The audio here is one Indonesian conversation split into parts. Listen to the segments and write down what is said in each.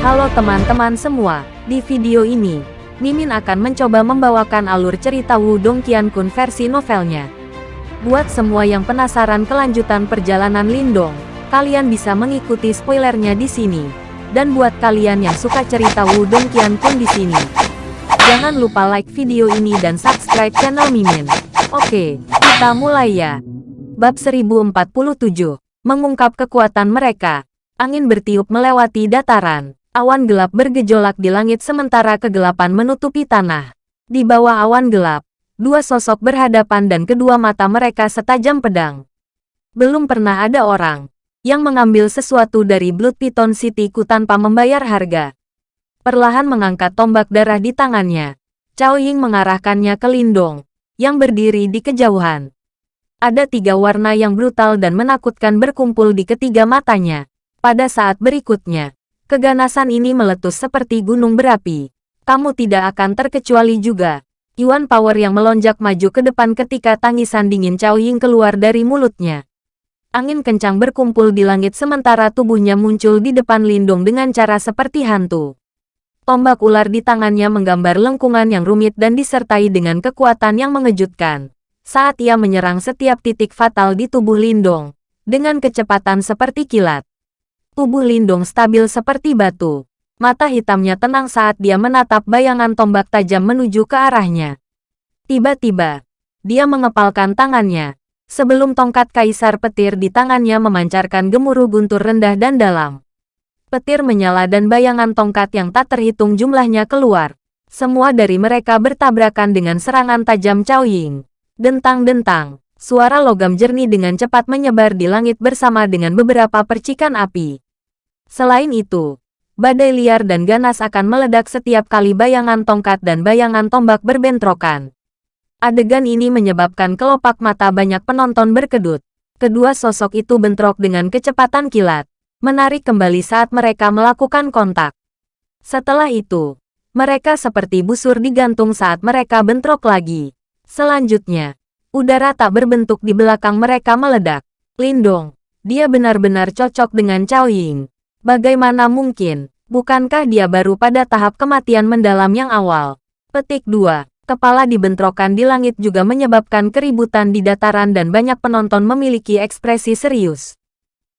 Halo teman-teman semua, di video ini, Mimin akan mencoba membawakan alur cerita Wudong Qiankun versi novelnya. Buat semua yang penasaran kelanjutan perjalanan Lindong, kalian bisa mengikuti spoilernya di sini. Dan buat kalian yang suka cerita Wudong Qiankun di sini, jangan lupa like video ini dan subscribe channel Mimin. Oke, kita mulai ya. Bab 1047, mengungkap kekuatan mereka. Angin bertiup melewati dataran. Awan gelap bergejolak di langit sementara kegelapan menutupi tanah. Di bawah awan gelap, dua sosok berhadapan dan kedua mata mereka setajam pedang. Belum pernah ada orang yang mengambil sesuatu dari Blood Python Cityku tanpa membayar harga. Perlahan mengangkat tombak darah di tangannya, Cao Ying mengarahkannya ke Lindong, yang berdiri di kejauhan. Ada tiga warna yang brutal dan menakutkan berkumpul di ketiga matanya. Pada saat berikutnya, keganasan ini meletus seperti gunung berapi. Kamu tidak akan terkecuali juga. Yuan Power yang melonjak maju ke depan ketika tangisan dingin Cao Ying keluar dari mulutnya. Angin kencang berkumpul di langit sementara tubuhnya muncul di depan Lindung dengan cara seperti hantu. Tombak ular di tangannya menggambar lengkungan yang rumit dan disertai dengan kekuatan yang mengejutkan saat ia menyerang setiap titik fatal di tubuh Lindong, dengan kecepatan seperti kilat. Tubuh Lindong stabil seperti batu. Mata hitamnya tenang saat dia menatap bayangan tombak tajam menuju ke arahnya. Tiba-tiba, dia mengepalkan tangannya, sebelum tongkat kaisar petir di tangannya memancarkan gemuruh guntur rendah dan dalam. Petir menyala dan bayangan tongkat yang tak terhitung jumlahnya keluar. Semua dari mereka bertabrakan dengan serangan tajam Cao Ying. Dentang-dentang, suara logam jernih dengan cepat menyebar di langit bersama dengan beberapa percikan api. Selain itu, badai liar dan ganas akan meledak setiap kali bayangan tongkat dan bayangan tombak berbentrokan. Adegan ini menyebabkan kelopak mata banyak penonton berkedut. Kedua sosok itu bentrok dengan kecepatan kilat, menarik kembali saat mereka melakukan kontak. Setelah itu, mereka seperti busur digantung saat mereka bentrok lagi. Selanjutnya, udara tak berbentuk di belakang mereka meledak. Lindong, dia benar-benar cocok dengan Cao Ying. Bagaimana mungkin, bukankah dia baru pada tahap kematian mendalam yang awal? Petik 2. Kepala dibentrokan di langit juga menyebabkan keributan di dataran dan banyak penonton memiliki ekspresi serius.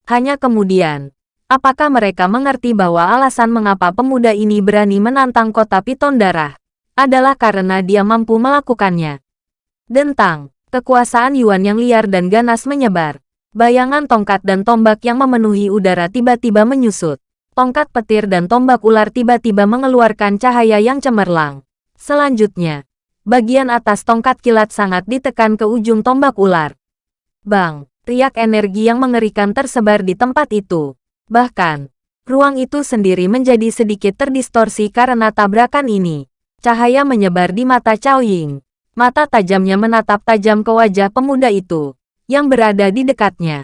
Hanya kemudian, apakah mereka mengerti bahwa alasan mengapa pemuda ini berani menantang kota Piton Darah adalah karena dia mampu melakukannya? Dentang, kekuasaan Yuan yang liar dan ganas menyebar. Bayangan tongkat dan tombak yang memenuhi udara tiba-tiba menyusut. Tongkat petir dan tombak ular tiba-tiba mengeluarkan cahaya yang cemerlang. Selanjutnya, bagian atas tongkat kilat sangat ditekan ke ujung tombak ular. Bang, riak energi yang mengerikan tersebar di tempat itu. Bahkan, ruang itu sendiri menjadi sedikit terdistorsi karena tabrakan ini. Cahaya menyebar di mata Cao Ying. Mata tajamnya menatap tajam ke wajah pemuda itu, yang berada di dekatnya.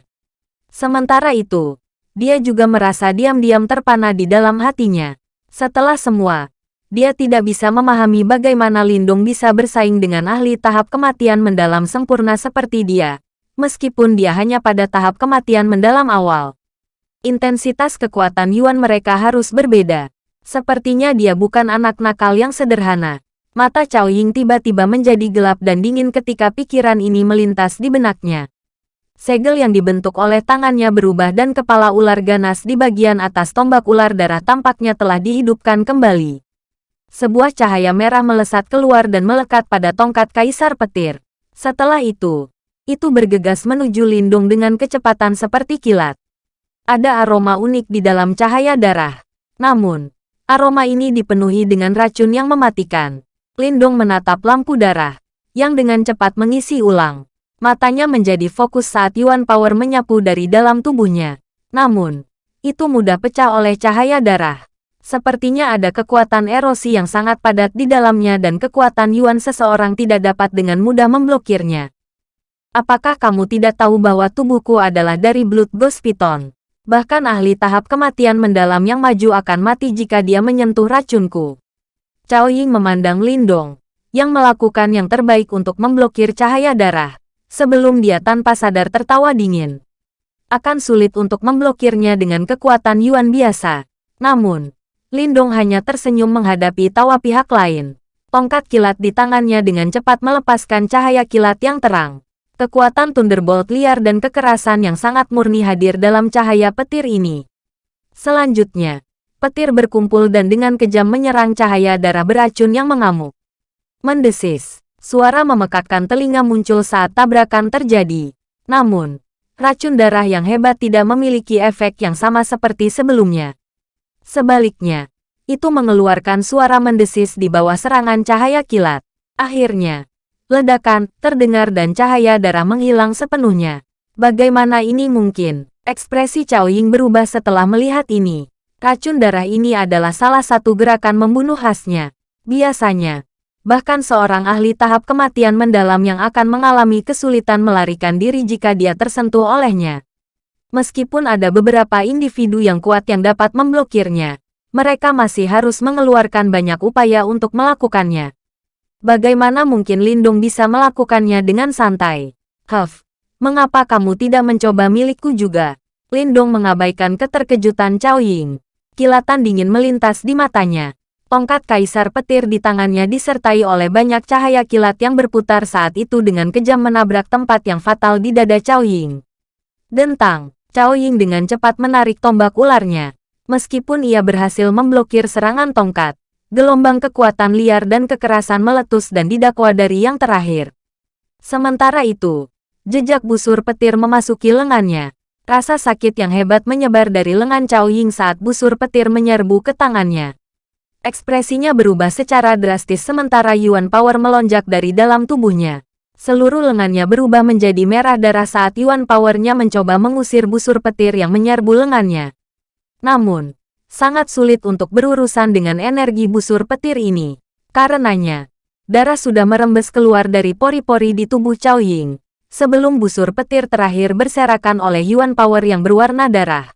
Sementara itu, dia juga merasa diam-diam terpana di dalam hatinya. Setelah semua, dia tidak bisa memahami bagaimana Lindung bisa bersaing dengan ahli tahap kematian mendalam sempurna seperti dia, meskipun dia hanya pada tahap kematian mendalam awal. Intensitas kekuatan Yuan mereka harus berbeda. Sepertinya dia bukan anak nakal yang sederhana. Mata Cao Ying tiba-tiba menjadi gelap dan dingin ketika pikiran ini melintas di benaknya. Segel yang dibentuk oleh tangannya berubah dan kepala ular ganas di bagian atas tombak ular darah tampaknya telah dihidupkan kembali. Sebuah cahaya merah melesat keluar dan melekat pada tongkat kaisar petir. Setelah itu, itu bergegas menuju lindung dengan kecepatan seperti kilat. Ada aroma unik di dalam cahaya darah. Namun, aroma ini dipenuhi dengan racun yang mematikan. Lindong menatap lampu darah, yang dengan cepat mengisi ulang. Matanya menjadi fokus saat Yuan Power menyapu dari dalam tubuhnya. Namun, itu mudah pecah oleh cahaya darah. Sepertinya ada kekuatan erosi yang sangat padat di dalamnya dan kekuatan Yuan seseorang tidak dapat dengan mudah memblokirnya. Apakah kamu tidak tahu bahwa tubuhku adalah dari Blood Ghost Python? Bahkan ahli tahap kematian mendalam yang maju akan mati jika dia menyentuh racunku. Cao Ying memandang Lindong, yang melakukan yang terbaik untuk memblokir cahaya darah, sebelum dia tanpa sadar tertawa dingin. Akan sulit untuk memblokirnya dengan kekuatan Yuan biasa. Namun, Lindong hanya tersenyum menghadapi tawa pihak lain. Tongkat kilat di tangannya dengan cepat melepaskan cahaya kilat yang terang. Kekuatan Thunderbolt liar dan kekerasan yang sangat murni hadir dalam cahaya petir ini. Selanjutnya, petir berkumpul dan dengan kejam menyerang cahaya darah beracun yang mengamuk. Mendesis, suara memekakkan telinga muncul saat tabrakan terjadi. Namun, racun darah yang hebat tidak memiliki efek yang sama seperti sebelumnya. Sebaliknya, itu mengeluarkan suara mendesis di bawah serangan cahaya kilat. Akhirnya, ledakan terdengar dan cahaya darah menghilang sepenuhnya. Bagaimana ini mungkin? Ekspresi Cao Ying berubah setelah melihat ini. Racun darah ini adalah salah satu gerakan membunuh khasnya. Biasanya, bahkan seorang ahli tahap kematian mendalam yang akan mengalami kesulitan melarikan diri jika dia tersentuh olehnya. Meskipun ada beberapa individu yang kuat yang dapat memblokirnya, mereka masih harus mengeluarkan banyak upaya untuk melakukannya. Bagaimana mungkin Lindung bisa melakukannya dengan santai? Huff, mengapa kamu tidak mencoba milikku juga? Lindung mengabaikan keterkejutan Cao Ying. Kilatan dingin melintas di matanya. Tongkat kaisar petir di tangannya disertai oleh banyak cahaya kilat yang berputar saat itu dengan kejam menabrak tempat yang fatal di dada Cao Ying. Dentang, Cao Ying dengan cepat menarik tombak ularnya. Meskipun ia berhasil memblokir serangan tongkat, gelombang kekuatan liar dan kekerasan meletus dan didakwa dari yang terakhir. Sementara itu, jejak busur petir memasuki lengannya. Rasa sakit yang hebat menyebar dari lengan Cao Ying saat busur petir menyerbu ke tangannya. Ekspresinya berubah secara drastis sementara Yuan Power melonjak dari dalam tubuhnya. Seluruh lengannya berubah menjadi merah darah saat Yuan Power-nya mencoba mengusir busur petir yang menyerbu lengannya. Namun, sangat sulit untuk berurusan dengan energi busur petir ini. Karenanya, darah sudah merembes keluar dari pori-pori di tubuh Cao Ying, sebelum busur petir terakhir berserakan oleh Yuan Power yang berwarna darah.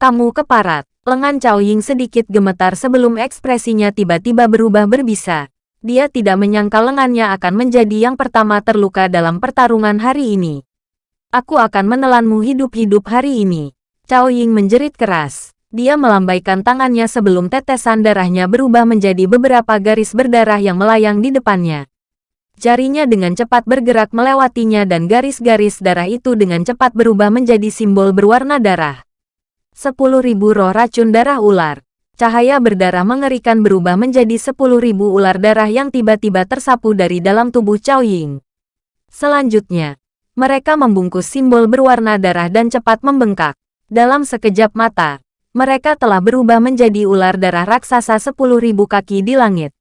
Kamu keparat, lengan Cao Ying sedikit gemetar sebelum ekspresinya tiba-tiba berubah berbisa. Dia tidak menyangka lengannya akan menjadi yang pertama terluka dalam pertarungan hari ini. Aku akan menelanmu hidup-hidup hari ini. Cao Ying menjerit keras. Dia melambaikan tangannya sebelum tetesan darahnya berubah menjadi beberapa garis berdarah yang melayang di depannya. Jarinya dengan cepat bergerak melewatinya dan garis-garis darah itu dengan cepat berubah menjadi simbol berwarna darah. Sepuluh ribu roh racun darah ular. Cahaya berdarah mengerikan berubah menjadi sepuluh ribu ular darah yang tiba-tiba tersapu dari dalam tubuh Cao Ying. Selanjutnya, mereka membungkus simbol berwarna darah dan cepat membengkak. Dalam sekejap mata, mereka telah berubah menjadi ular darah raksasa sepuluh ribu kaki di langit.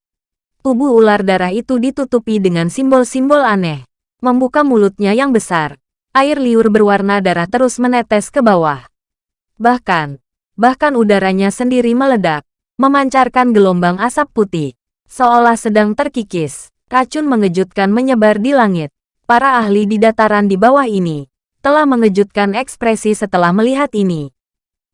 Tubuh ular darah itu ditutupi dengan simbol-simbol aneh. Membuka mulutnya yang besar. Air liur berwarna darah terus menetes ke bawah. Bahkan, bahkan udaranya sendiri meledak, memancarkan gelombang asap putih. Seolah sedang terkikis, racun mengejutkan menyebar di langit. Para ahli di dataran di bawah ini, telah mengejutkan ekspresi setelah melihat ini.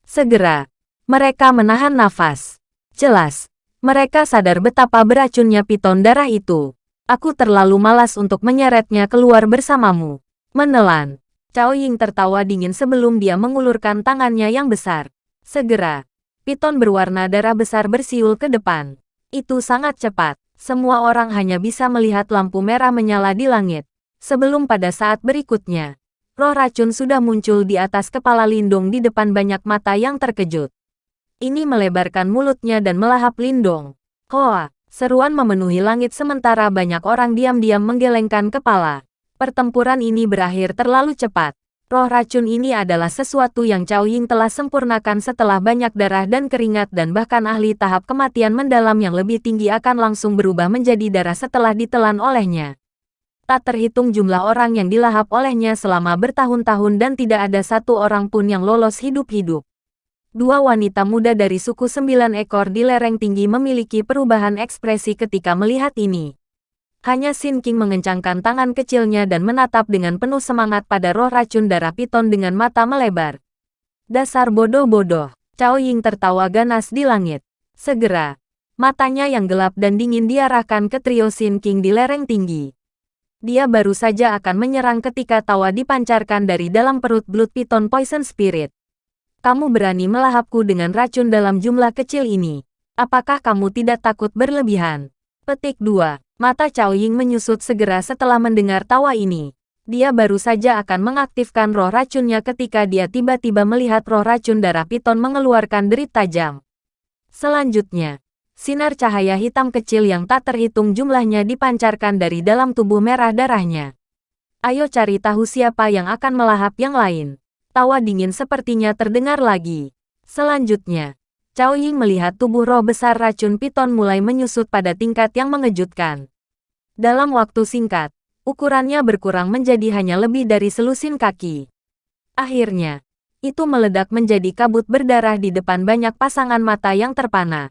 Segera, mereka menahan nafas. Jelas, mereka sadar betapa beracunnya piton darah itu. Aku terlalu malas untuk menyeretnya keluar bersamamu. Menelan. Cao Ying tertawa dingin sebelum dia mengulurkan tangannya yang besar. Segera, piton berwarna darah besar bersiul ke depan. Itu sangat cepat. Semua orang hanya bisa melihat lampu merah menyala di langit. Sebelum pada saat berikutnya, roh racun sudah muncul di atas kepala Lindung di depan banyak mata yang terkejut. Ini melebarkan mulutnya dan melahap Lindong. Hoa, seruan memenuhi langit sementara banyak orang diam-diam menggelengkan kepala. Pertempuran ini berakhir terlalu cepat. Roh racun ini adalah sesuatu yang Cao Ying telah sempurnakan setelah banyak darah dan keringat dan bahkan ahli tahap kematian mendalam yang lebih tinggi akan langsung berubah menjadi darah setelah ditelan olehnya tak terhitung jumlah orang yang dilahap olehnya selama bertahun-tahun dan tidak ada satu orang pun yang lolos hidup-hidup. Dua wanita muda dari suku sembilan ekor di lereng tinggi memiliki perubahan ekspresi ketika melihat ini. Hanya Sin King mengencangkan tangan kecilnya dan menatap dengan penuh semangat pada roh racun darah piton dengan mata melebar. Dasar bodoh-bodoh, Cao Ying tertawa ganas di langit. Segera, matanya yang gelap dan dingin diarahkan ke trio Sin King di lereng tinggi. Dia baru saja akan menyerang ketika tawa dipancarkan dari dalam perut Blood Python Poison Spirit. Kamu berani melahapku dengan racun dalam jumlah kecil ini. Apakah kamu tidak takut berlebihan? Petik 2. Mata Cao Ying menyusut segera setelah mendengar tawa ini. Dia baru saja akan mengaktifkan roh racunnya ketika dia tiba-tiba melihat roh racun darah piton mengeluarkan derit tajam. Selanjutnya, sinar cahaya hitam kecil yang tak terhitung jumlahnya dipancarkan dari dalam tubuh merah darahnya. Ayo cari tahu siapa yang akan melahap yang lain. Tawa dingin sepertinya terdengar lagi. Selanjutnya, Cao Ying melihat tubuh roh besar racun piton mulai menyusut pada tingkat yang mengejutkan. Dalam waktu singkat, ukurannya berkurang menjadi hanya lebih dari selusin kaki. Akhirnya, itu meledak menjadi kabut berdarah di depan banyak pasangan mata yang terpana.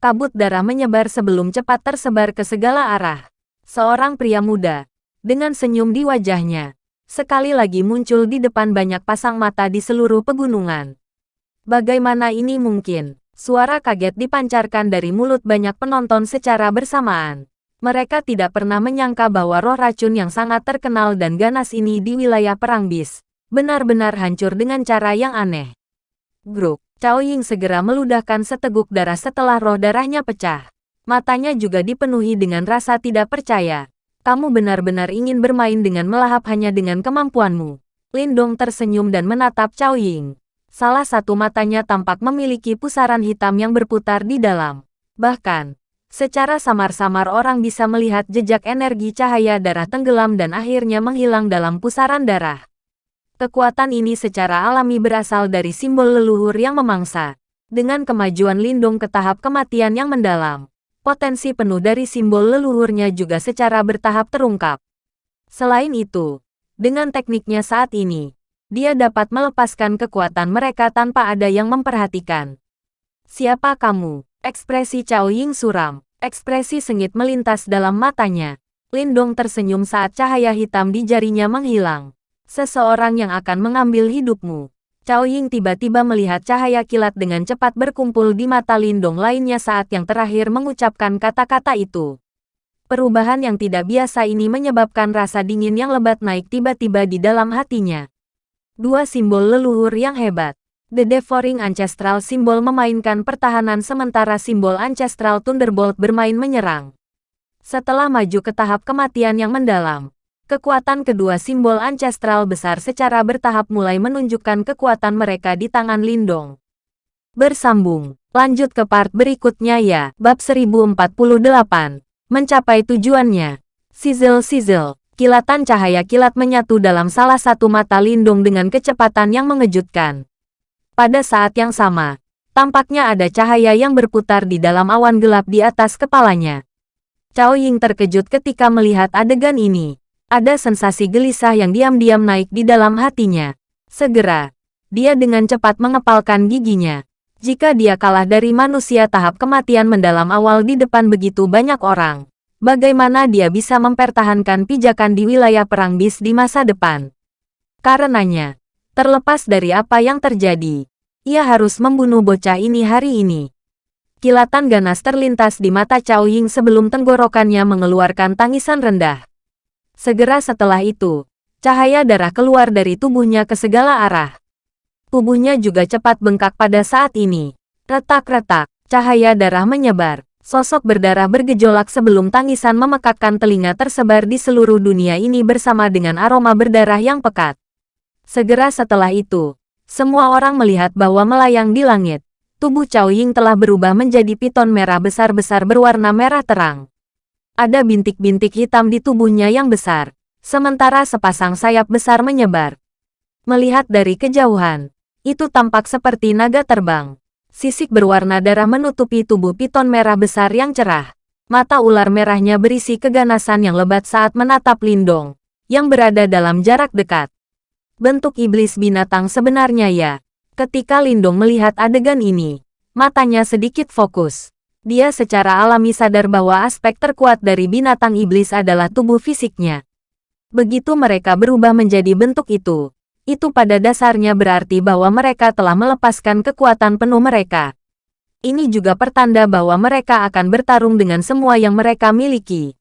Kabut darah menyebar sebelum cepat tersebar ke segala arah. Seorang pria muda, dengan senyum di wajahnya, sekali lagi muncul di depan banyak pasang mata di seluruh pegunungan. Bagaimana ini mungkin? Suara kaget dipancarkan dari mulut banyak penonton secara bersamaan. Mereka tidak pernah menyangka bahwa roh racun yang sangat terkenal dan ganas ini di wilayah Perang Bis, benar-benar hancur dengan cara yang aneh. Gruk, Cao Ying segera meludahkan seteguk darah setelah roh darahnya pecah. Matanya juga dipenuhi dengan rasa tidak percaya. Kamu benar-benar ingin bermain dengan melahap hanya dengan kemampuanmu. Lindong tersenyum dan menatap Cao Ying. Salah satu matanya tampak memiliki pusaran hitam yang berputar di dalam. Bahkan, Secara samar-samar orang bisa melihat jejak energi cahaya darah tenggelam dan akhirnya menghilang dalam pusaran darah. Kekuatan ini secara alami berasal dari simbol leluhur yang memangsa. Dengan kemajuan Lindung ke tahap kematian yang mendalam, potensi penuh dari simbol leluhurnya juga secara bertahap terungkap. Selain itu, dengan tekniknya saat ini, dia dapat melepaskan kekuatan mereka tanpa ada yang memperhatikan. Siapa kamu? Ekspresi Cao Ying suram. Ekspresi sengit melintas dalam matanya. Lindong tersenyum saat cahaya hitam di jarinya menghilang. Seseorang yang akan mengambil hidupmu. Cao Ying tiba-tiba melihat cahaya kilat dengan cepat berkumpul di mata Lindong lainnya saat yang terakhir mengucapkan kata-kata itu. Perubahan yang tidak biasa ini menyebabkan rasa dingin yang lebat naik tiba-tiba di dalam hatinya. Dua simbol leluhur yang hebat. The Devouring Ancestral Symbol memainkan pertahanan sementara simbol Ancestral Thunderbolt bermain menyerang. Setelah maju ke tahap kematian yang mendalam, kekuatan kedua simbol Ancestral besar secara bertahap mulai menunjukkan kekuatan mereka di tangan Lindong. Bersambung, lanjut ke part berikutnya ya, bab 1048. Mencapai tujuannya. Sizzle-sizzle, kilatan cahaya kilat menyatu dalam salah satu mata Lindong dengan kecepatan yang mengejutkan. Pada saat yang sama, tampaknya ada cahaya yang berputar di dalam awan gelap di atas kepalanya. Cao Ying terkejut ketika melihat adegan ini. Ada sensasi gelisah yang diam-diam naik di dalam hatinya. Segera, dia dengan cepat mengepalkan giginya. Jika dia kalah dari manusia tahap kematian mendalam awal di depan begitu banyak orang, bagaimana dia bisa mempertahankan pijakan di wilayah perang bis di masa depan? Karenanya, Terlepas dari apa yang terjadi, ia harus membunuh bocah ini hari ini. Kilatan ganas terlintas di mata Cao Ying sebelum tenggorokannya mengeluarkan tangisan rendah. Segera setelah itu, cahaya darah keluar dari tubuhnya ke segala arah. Tubuhnya juga cepat bengkak pada saat ini. Retak-retak, cahaya darah menyebar. Sosok berdarah bergejolak sebelum tangisan memekakkan telinga tersebar di seluruh dunia ini bersama dengan aroma berdarah yang pekat. Segera setelah itu, semua orang melihat bahwa melayang di langit, tubuh Cao Ying telah berubah menjadi piton merah besar-besar berwarna merah terang. Ada bintik-bintik hitam di tubuhnya yang besar, sementara sepasang sayap besar menyebar. Melihat dari kejauhan, itu tampak seperti naga terbang. Sisik berwarna darah menutupi tubuh piton merah besar yang cerah. Mata ular merahnya berisi keganasan yang lebat saat menatap Lindong, yang berada dalam jarak dekat. Bentuk iblis binatang sebenarnya ya. Ketika Lindong melihat adegan ini, matanya sedikit fokus. Dia secara alami sadar bahwa aspek terkuat dari binatang iblis adalah tubuh fisiknya. Begitu mereka berubah menjadi bentuk itu, itu pada dasarnya berarti bahwa mereka telah melepaskan kekuatan penuh mereka. Ini juga pertanda bahwa mereka akan bertarung dengan semua yang mereka miliki.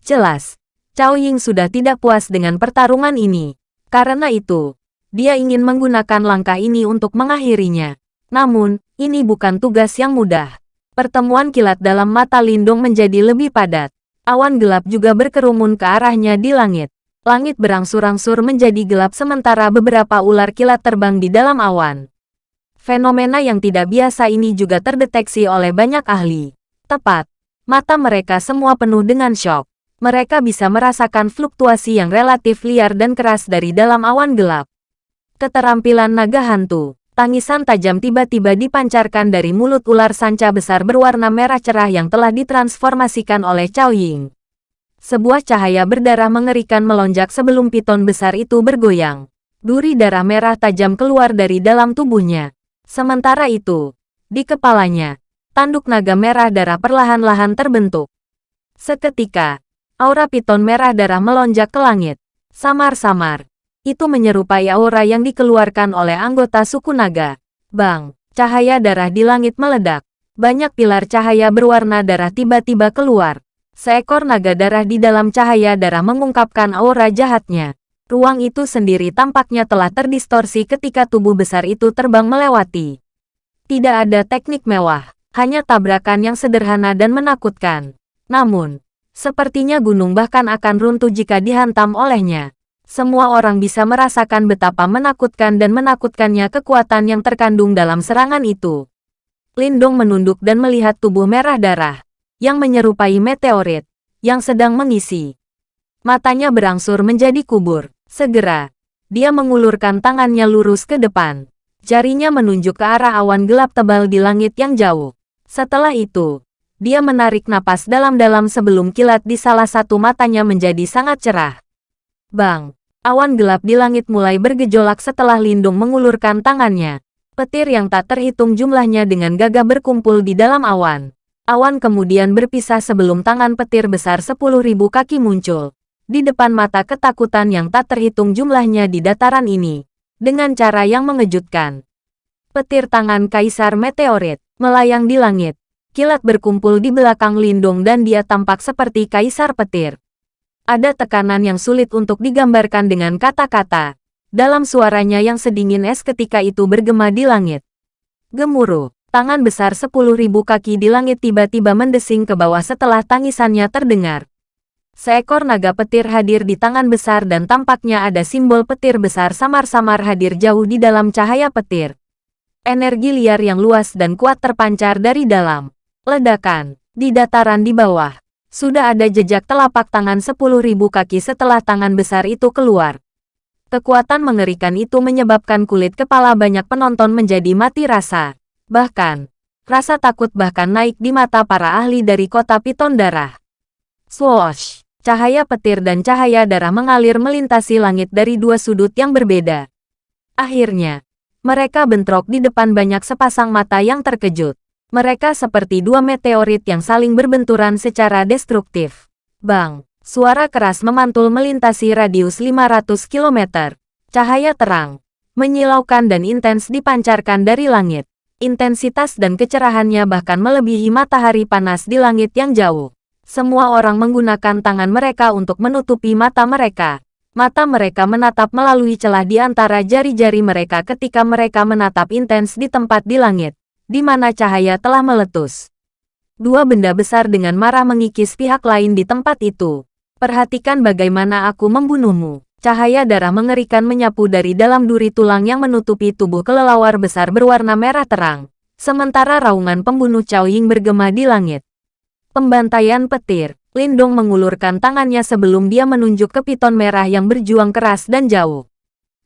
Jelas, Cao Ying sudah tidak puas dengan pertarungan ini. Karena itu, dia ingin menggunakan langkah ini untuk mengakhirinya. Namun, ini bukan tugas yang mudah. Pertemuan kilat dalam mata Lindung menjadi lebih padat. Awan gelap juga berkerumun ke arahnya di langit. Langit berangsur-angsur menjadi gelap sementara beberapa ular kilat terbang di dalam awan. Fenomena yang tidak biasa ini juga terdeteksi oleh banyak ahli. Tepat. Mata mereka semua penuh dengan shock. Mereka bisa merasakan fluktuasi yang relatif liar dan keras dari dalam awan gelap. Keterampilan naga hantu. Tangisan tajam tiba-tiba dipancarkan dari mulut ular sanca besar berwarna merah cerah yang telah ditransformasikan oleh Cao Ying. Sebuah cahaya berdarah mengerikan melonjak sebelum piton besar itu bergoyang. Duri darah merah tajam keluar dari dalam tubuhnya. Sementara itu, di kepalanya, tanduk naga merah darah perlahan-lahan terbentuk. Seketika, aura piton merah darah melonjak ke langit. Samar-samar, itu menyerupai aura yang dikeluarkan oleh anggota suku naga. Bang, cahaya darah di langit meledak. Banyak pilar cahaya berwarna darah tiba-tiba keluar. Seekor naga darah di dalam cahaya darah mengungkapkan aura jahatnya. Ruang itu sendiri tampaknya telah terdistorsi ketika tubuh besar itu terbang melewati. Tidak ada teknik mewah, hanya tabrakan yang sederhana dan menakutkan. Namun, sepertinya gunung bahkan akan runtuh jika dihantam olehnya. Semua orang bisa merasakan betapa menakutkan dan menakutkannya kekuatan yang terkandung dalam serangan itu. Lindong menunduk dan melihat tubuh merah darah, yang menyerupai meteorit, yang sedang mengisi. Matanya berangsur menjadi kubur. Segera, dia mengulurkan tangannya lurus ke depan. Jarinya menunjuk ke arah awan gelap tebal di langit yang jauh. Setelah itu, dia menarik napas dalam-dalam sebelum kilat di salah satu matanya menjadi sangat cerah. Bang! Awan gelap di langit mulai bergejolak setelah Lindung mengulurkan tangannya. Petir yang tak terhitung jumlahnya dengan gagah berkumpul di dalam awan. Awan kemudian berpisah sebelum tangan petir besar 10.000 kaki muncul. Di depan mata ketakutan yang tak terhitung jumlahnya di dataran ini. Dengan cara yang mengejutkan. Petir tangan Kaisar Meteorit melayang di langit. Kilat berkumpul di belakang Lindung dan dia tampak seperti Kaisar Petir. Ada tekanan yang sulit untuk digambarkan dengan kata-kata. Dalam suaranya yang sedingin es ketika itu bergema di langit. Gemuruh, tangan besar sepuluh ribu kaki di langit tiba-tiba mendesing ke bawah setelah tangisannya terdengar. Seekor naga petir hadir di tangan besar dan tampaknya ada simbol petir besar samar-samar hadir jauh di dalam cahaya petir. Energi liar yang luas dan kuat terpancar dari dalam. Ledakan, di dataran di bawah, sudah ada jejak telapak tangan sepuluh ribu kaki setelah tangan besar itu keluar. Kekuatan mengerikan itu menyebabkan kulit kepala banyak penonton menjadi mati rasa. Bahkan, rasa takut bahkan naik di mata para ahli dari kota Piton Darah. Swoosh! Cahaya petir dan cahaya darah mengalir melintasi langit dari dua sudut yang berbeda. Akhirnya, mereka bentrok di depan banyak sepasang mata yang terkejut. Mereka seperti dua meteorit yang saling berbenturan secara destruktif. Bang! Suara keras memantul melintasi radius 500 km. Cahaya terang, menyilaukan dan intens dipancarkan dari langit. Intensitas dan kecerahannya bahkan melebihi matahari panas di langit yang jauh. Semua orang menggunakan tangan mereka untuk menutupi mata mereka. Mata mereka menatap melalui celah di antara jari-jari mereka ketika mereka menatap intens di tempat di langit di mana cahaya telah meletus. Dua benda besar dengan marah mengikis pihak lain di tempat itu. Perhatikan bagaimana aku membunuhmu. Cahaya darah mengerikan menyapu dari dalam duri tulang yang menutupi tubuh kelelawar besar berwarna merah terang. Sementara raungan pembunuh Cao Ying bergema di langit. Pembantaian petir. Lindong mengulurkan tangannya sebelum dia menunjuk ke piton merah yang berjuang keras dan jauh.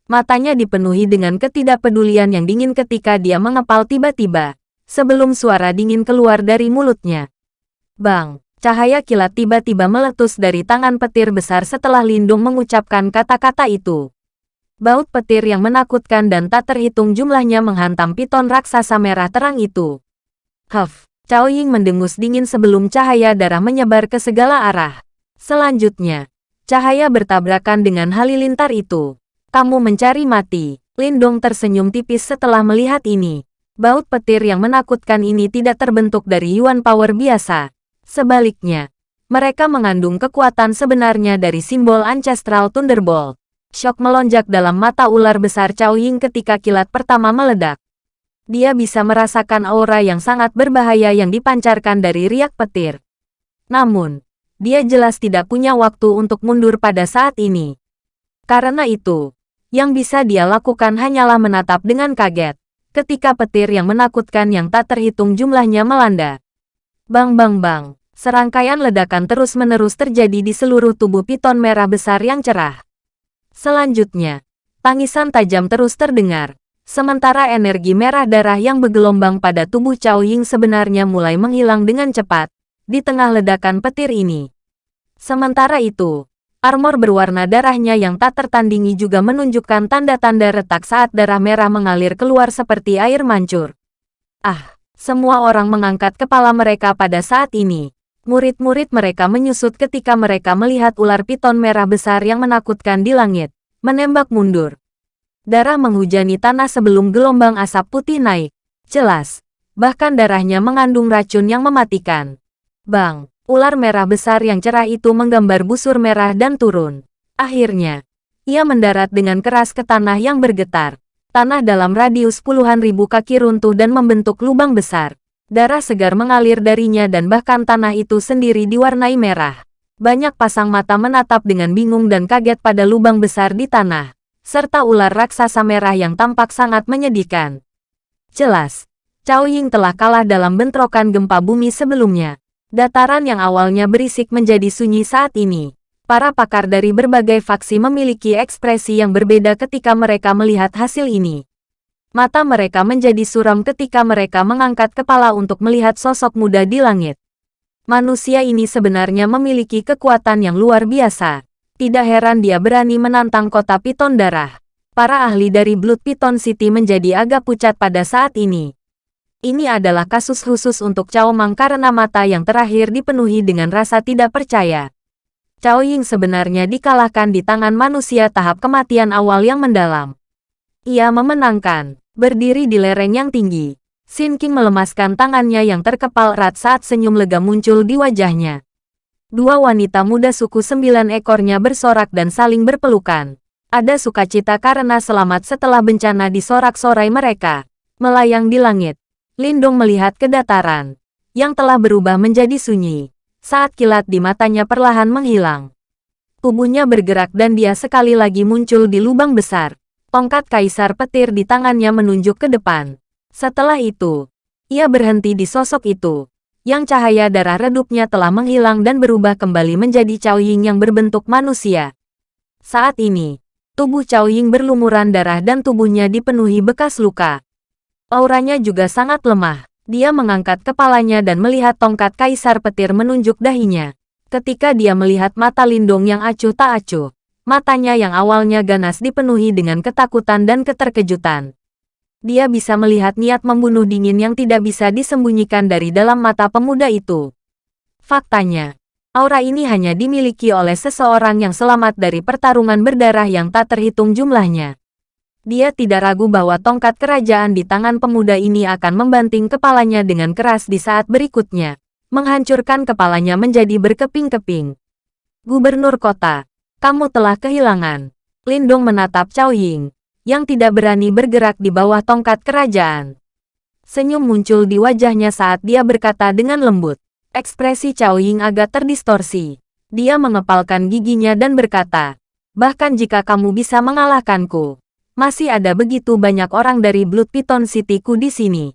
Matanya dipenuhi dengan ketidakpedulian yang dingin ketika dia mengepal tiba-tiba, sebelum suara dingin keluar dari mulutnya. Bang! Cahaya kilat tiba-tiba meletus dari tangan petir besar setelah Lindung mengucapkan kata-kata itu. Baut petir yang menakutkan dan tak terhitung jumlahnya menghantam piton raksasa merah terang itu. Huff! Cao Ying mendengus dingin sebelum cahaya darah menyebar ke segala arah. Selanjutnya, cahaya bertabrakan dengan halilintar itu. Kamu mencari mati. Lindong tersenyum tipis setelah melihat ini. Baut petir yang menakutkan ini tidak terbentuk dari Yuan Power biasa. Sebaliknya, mereka mengandung kekuatan sebenarnya dari simbol Ancestral Thunderbolt. Shock melonjak dalam mata ular besar Cao Ying ketika kilat pertama meledak. Dia bisa merasakan aura yang sangat berbahaya yang dipancarkan dari riak petir. Namun, dia jelas tidak punya waktu untuk mundur pada saat ini. Karena itu, yang bisa dia lakukan hanyalah menatap dengan kaget ketika petir yang menakutkan yang tak terhitung jumlahnya melanda. Bang bang bang, serangkaian ledakan terus-menerus terjadi di seluruh tubuh piton merah besar yang cerah. Selanjutnya, tangisan tajam terus terdengar, Sementara energi merah darah yang bergelombang pada tubuh Cao Ying sebenarnya mulai menghilang dengan cepat, di tengah ledakan petir ini. Sementara itu, armor berwarna darahnya yang tak tertandingi juga menunjukkan tanda-tanda retak saat darah merah mengalir keluar seperti air mancur. Ah, semua orang mengangkat kepala mereka pada saat ini. Murid-murid mereka menyusut ketika mereka melihat ular piton merah besar yang menakutkan di langit, menembak mundur darah menghujani tanah sebelum gelombang asap putih naik. Jelas, bahkan darahnya mengandung racun yang mematikan. Bang, ular merah besar yang cerah itu menggambar busur merah dan turun. Akhirnya, ia mendarat dengan keras ke tanah yang bergetar. Tanah dalam radius puluhan ribu kaki runtuh dan membentuk lubang besar. Darah segar mengalir darinya dan bahkan tanah itu sendiri diwarnai merah. Banyak pasang mata menatap dengan bingung dan kaget pada lubang besar di tanah serta ular raksasa merah yang tampak sangat menyedihkan. Jelas, Cao Ying telah kalah dalam bentrokan gempa bumi sebelumnya. Dataran yang awalnya berisik menjadi sunyi saat ini. Para pakar dari berbagai faksi memiliki ekspresi yang berbeda ketika mereka melihat hasil ini. Mata mereka menjadi suram ketika mereka mengangkat kepala untuk melihat sosok muda di langit. Manusia ini sebenarnya memiliki kekuatan yang luar biasa. Tidak heran dia berani menantang kota Piton Darah. Para ahli dari Blood Piton City menjadi agak pucat pada saat ini. Ini adalah kasus khusus untuk Cao Mang karena mata yang terakhir dipenuhi dengan rasa tidak percaya. Cao Ying sebenarnya dikalahkan di tangan manusia tahap kematian awal yang mendalam. Ia memenangkan, berdiri di lereng yang tinggi. Sin King melemaskan tangannya yang terkepal erat saat senyum lega muncul di wajahnya. Dua wanita muda suku sembilan ekornya bersorak dan saling berpelukan. Ada sukacita karena selamat setelah bencana di sorak-sorai mereka. Melayang di langit. Lindung melihat kedataran. Yang telah berubah menjadi sunyi. Saat kilat di matanya perlahan menghilang. Tubuhnya bergerak dan dia sekali lagi muncul di lubang besar. Tongkat kaisar petir di tangannya menunjuk ke depan. Setelah itu, ia berhenti di sosok itu yang cahaya darah redupnya telah menghilang dan berubah kembali menjadi Cao Ying yang berbentuk manusia. Saat ini, tubuh Cao Ying berlumuran darah dan tubuhnya dipenuhi bekas luka. Auranya juga sangat lemah. Dia mengangkat kepalanya dan melihat tongkat kaisar petir menunjuk dahinya. Ketika dia melihat mata Lindong yang acuh tak acuh, matanya yang awalnya ganas dipenuhi dengan ketakutan dan keterkejutan dia bisa melihat niat membunuh dingin yang tidak bisa disembunyikan dari dalam mata pemuda itu. Faktanya, aura ini hanya dimiliki oleh seseorang yang selamat dari pertarungan berdarah yang tak terhitung jumlahnya. Dia tidak ragu bahwa tongkat kerajaan di tangan pemuda ini akan membanting kepalanya dengan keras di saat berikutnya, menghancurkan kepalanya menjadi berkeping-keping. Gubernur kota, kamu telah kehilangan. Lindong menatap Cao Ying yang tidak berani bergerak di bawah tongkat kerajaan. Senyum muncul di wajahnya saat dia berkata dengan lembut. Ekspresi Cao Ying agak terdistorsi. Dia mengepalkan giginya dan berkata, Bahkan jika kamu bisa mengalahkanku, masih ada begitu banyak orang dari Blood Piton City-ku di sini.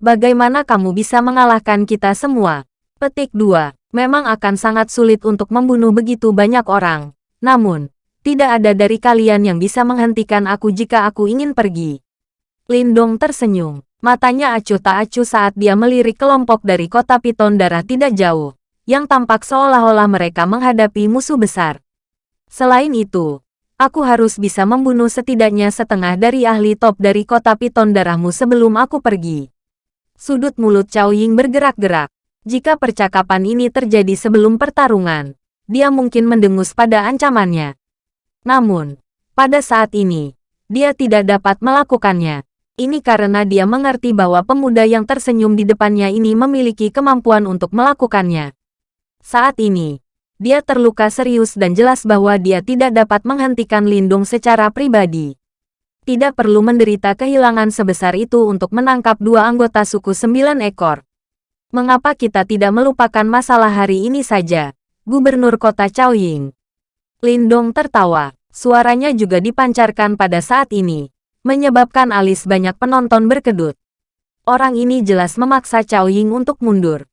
Bagaimana kamu bisa mengalahkan kita semua? Petik 2. Memang akan sangat sulit untuk membunuh begitu banyak orang. Namun, tidak ada dari kalian yang bisa menghentikan aku jika aku ingin pergi. Lindong tersenyum. Matanya acuh tak acuh saat dia melirik kelompok dari kota Piton darah tidak jauh, yang tampak seolah-olah mereka menghadapi musuh besar. Selain itu, aku harus bisa membunuh setidaknya setengah dari ahli top dari kota Piton darahmu sebelum aku pergi. Sudut mulut Cao Ying bergerak-gerak. Jika percakapan ini terjadi sebelum pertarungan, dia mungkin mendengus pada ancamannya. Namun, pada saat ini, dia tidak dapat melakukannya. Ini karena dia mengerti bahwa pemuda yang tersenyum di depannya ini memiliki kemampuan untuk melakukannya. Saat ini, dia terluka serius dan jelas bahwa dia tidak dapat menghentikan Lindung secara pribadi. Tidak perlu menderita kehilangan sebesar itu untuk menangkap dua anggota suku sembilan ekor. Mengapa kita tidak melupakan masalah hari ini saja? Gubernur kota Chaoying. Lindong tertawa. Suaranya juga dipancarkan pada saat ini, menyebabkan alis banyak penonton berkedut. Orang ini jelas memaksa Cao Ying untuk mundur.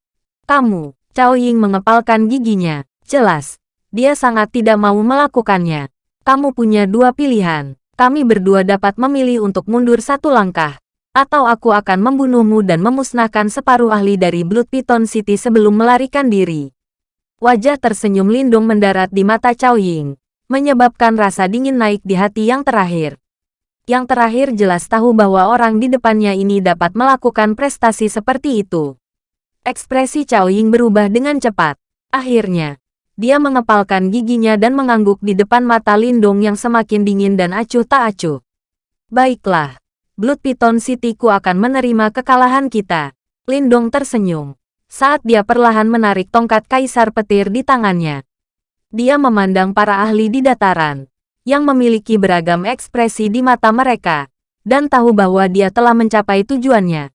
Kamu, Cao Ying mengepalkan giginya. Jelas, dia sangat tidak mau melakukannya. Kamu punya dua pilihan. Kami berdua dapat memilih untuk mundur satu langkah. Atau aku akan membunuhmu dan memusnahkan separuh ahli dari Blood Python City sebelum melarikan diri. Wajah tersenyum lindung mendarat di mata Cao Ying, menyebabkan rasa dingin naik di hati yang terakhir. Yang terakhir jelas tahu bahwa orang di depannya ini dapat melakukan prestasi seperti itu. Ekspresi Cao Ying berubah dengan cepat. Akhirnya, dia mengepalkan giginya dan mengangguk di depan mata Lindong yang semakin dingin dan acuh tak acuh. Baiklah, Blood Python City-ku akan menerima kekalahan kita. Lindong tersenyum. Saat dia perlahan menarik tongkat kaisar petir di tangannya. Dia memandang para ahli di dataran yang memiliki beragam ekspresi di mata mereka, dan tahu bahwa dia telah mencapai tujuannya.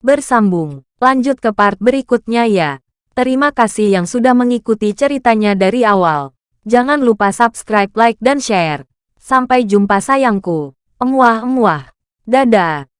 Bersambung, lanjut ke part berikutnya ya. Terima kasih yang sudah mengikuti ceritanya dari awal. Jangan lupa subscribe, like, dan share. Sampai jumpa sayangku. Emuah-emuah. Dadah.